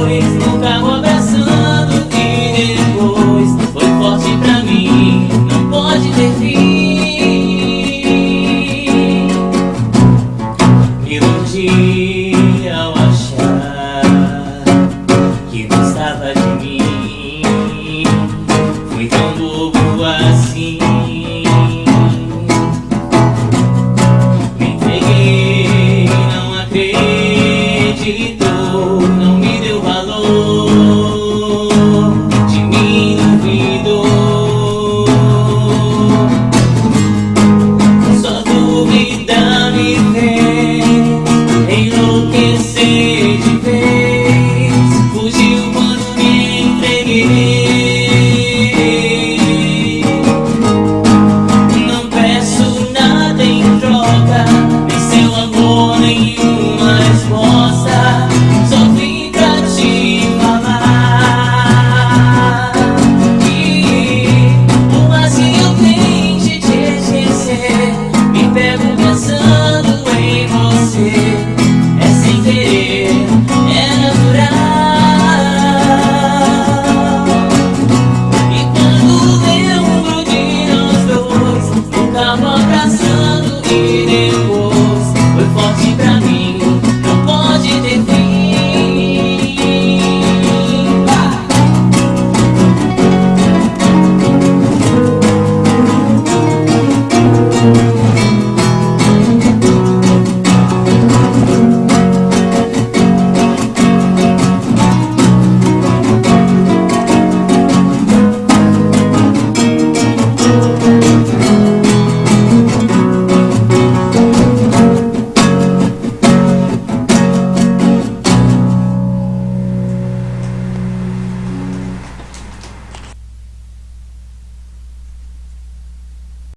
depois nunca vou abraçando que depois foi forte pra mim não pode ter fim. Me iludir ao achar que gostava de mim fui tão bobo only you.